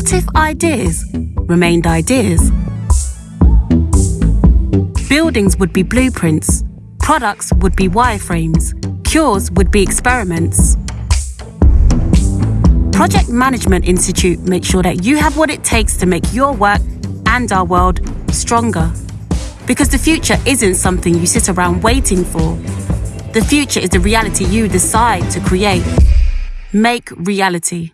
what if ideas remained ideas? Buildings would be blueprints, products would be wireframes, cures would be experiments. Project Management Institute makes sure that you have what it takes to make your work and our world stronger. Because the future isn't something you sit around waiting for. The future is the reality you decide to create. Make reality.